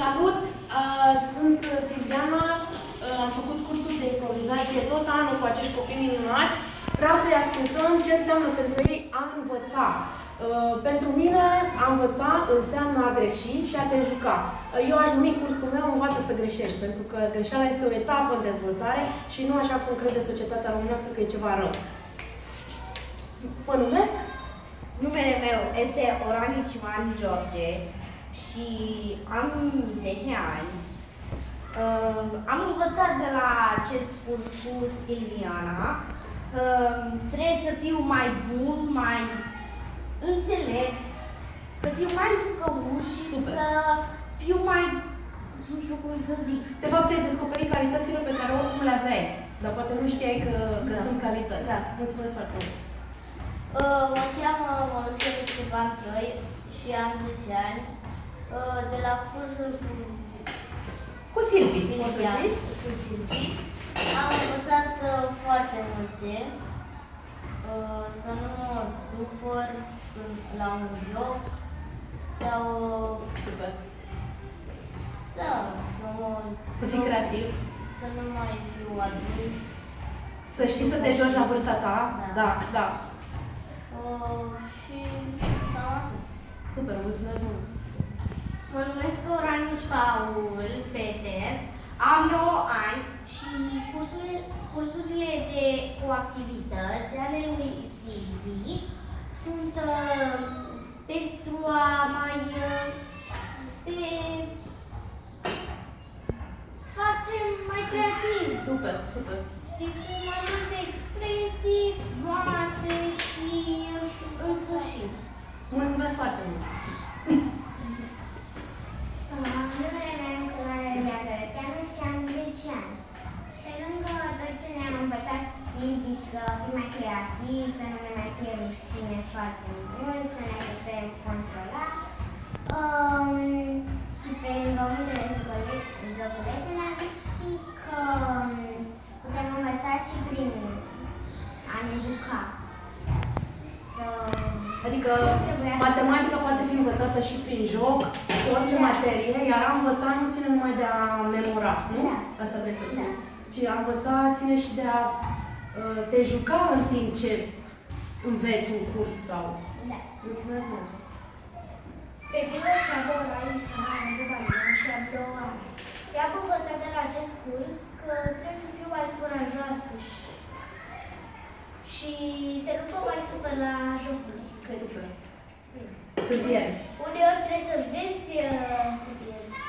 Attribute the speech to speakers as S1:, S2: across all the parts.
S1: Salut! Uh, sunt Silviana, uh, am făcut cursul de improvizație tot anul cu acești copii minunați. Vreau să-i ascultăm ce înseamnă pentru ei a învăța. Uh, pentru mine a învăța înseamnă a greși și a te juca. Eu aș numi cursul meu învață să greșești, pentru că greșeala este o etapă în dezvoltare și nu așa cum crede societatea românească că e ceva rău. Mă numesc?
S2: Numele meu este Orani Ciman George și am 10 ani. Uh, am învățat de la acest curs cu Silviana că trebuie să fiu mai bun, mai înțelept, să fiu mai jucăuș și
S1: Super.
S2: să fiu mai, nu știu cum să zic,
S1: De fapt, ți-ai descoperit calitățile pe care oricum le aveai, dar poate nu știai că, că
S2: Da.
S1: sunt calități.
S2: Da.
S1: Mulțumesc foarte mult!
S3: Uh, Mă cheamă Mărușel Ștefan Troi și am 10 ani. Uh, De la cursul cu
S1: Cu Silvi, poți să
S3: Silvia,
S1: zici?
S3: cu Silvi, am învățat uh, foarte multe. Uh, Să nu mă supăr când- la un joc sau
S1: Super.
S3: da, să mă
S1: Să fii creativ.
S3: să nu mai fiu adult.
S1: Să știi să te joci la vârsta ta.
S3: Da.
S1: Da, da.
S3: Uh, Și cam atât.
S1: Super, mulțumesc mult!
S3: Mă numesc Oraniș Paul Peter, am 9 ani și cursurile, cursurile de cu activități ale lui Silvi sunt uh, pentru a mai uh, te face mai creativ
S1: Super, super!
S3: și cu mai multe expresii frumoase și însușiri.
S1: Mulțumesc foarte mult!
S4: Numele meu este Maria Gărăteanu și am 10 ani. Pe lângă tot ce ne-am învățat Silvi să fim mai creativi, să nu ne mai fie rușine foarte mult, să ne putem controla. Um, și pe lângă multele jocule- joculețe ne-a zis și că um, putem învăța și prin a ne juca. Să...
S1: Adică
S4: Trebuia să-
S1: matematica poate fi învățată și prin joc, cu orice materie, iar a învăța nu ține numai de a memora, nu?
S4: Da.
S1: Asta vrei să spun.
S4: Da.
S1: Ci a învăța ține și de a uh, te juca în timp ce înveți un curs sau...
S4: Da.
S1: Mulțumesc mult!
S5: Pe mine cheamă Rai Sara Zăbalian și am două ani. I-am învățat de la acest curs că trebuie să fiu mai curajoasă și, și să nu mă mai supăr la jocuri. Că
S1: Super! Când pierzi.
S5: uneori trebuie să înveți uh, să pierzi.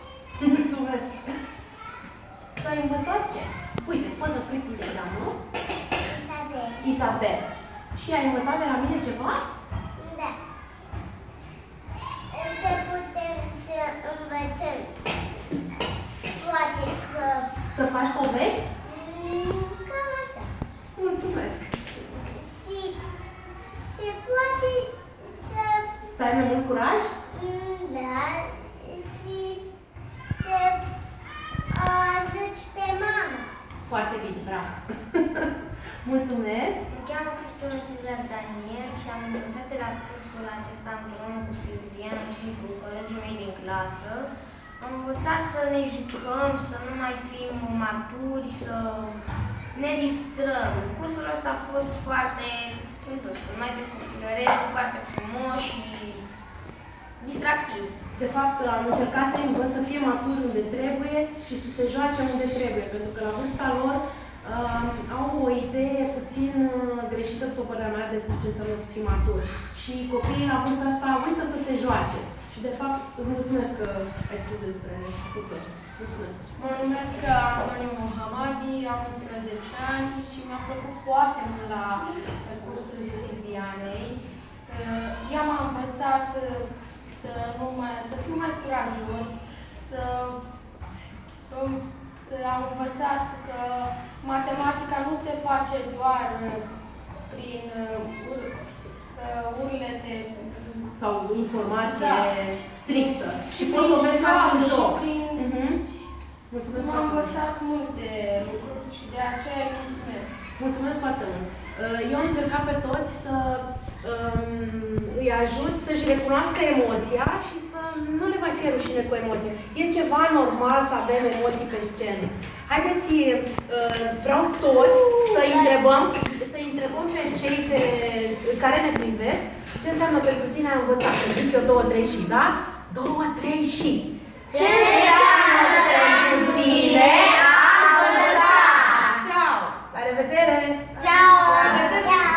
S1: Mulțumesc! Tu ai învățat ce? Uite, poți să scrii tu de nu?
S4: Isabel.
S1: Isabel. Și ai învățat de la mine ceva?
S4: Da. Să putem să învățăm poate că
S1: Să faci povești?
S4: mm, cam așa.
S1: Mulțumesc!
S4: Să
S1: ai mai mult curaj?
S4: mm, da și să o ajuți pe mama.
S1: Foarte bine, bravo! Mulțumesc!
S5: Mă cheamă Furtună Cezar Daniel și am învățat de la cursul acesta împreună cu Silvian și cu colegii mei din clasă. Am învățat să ne jucăm, să nu mai fim maturi, să ne distrăm. Cursul ăsta a fost foarte, cum să spun, mai pe copilărește, foarte frumos și distractiv.
S1: De fapt, am încercat să învăț să fie maturi unde trebuie și să se joace unde trebuie, pentru că la vârsta lor uh, au o idee puțin uh, greșită, după părerea mea, despre ce înseamnă să fii matur. Și copiii la vârsta asta uită să se joace. Și de fapt, îți mulțumesc că ai spus despre lucrul ăsta. Mulțumesc!
S6: Mă numesc Antoniu Mohamadi, am 11 ani și mi-a plăcut foarte mult la curajos, să, um, să am învățat că matematica nu se face doar uh, prin uh, ur- uh, urlete
S1: Sau informație
S6: Da.
S1: strictă. Și poți să o vezi ca un
S6: și
S1: joc.
S6: prin
S1: Mhm. Mulțumesc
S6: M-am
S1: foarte mult!
S6: învățat multe lucruri și de aceea îi mulțumesc.
S1: Mulțumesc foarte mult! Uh, Eu am încercat pe toți să um, îi ajut să-și recunoască emoția și să nu le mai fie fie rușine cu emoții. E ceva normal să avem emoții pe scenă. Haideți, uh, vreau toți să întrebăm, să întrebăm pe cei de, care ne privesc ce înseamnă pentru tine a învăța. Să zic eu două, trei și, da? Două, trei și. Ce înseamnă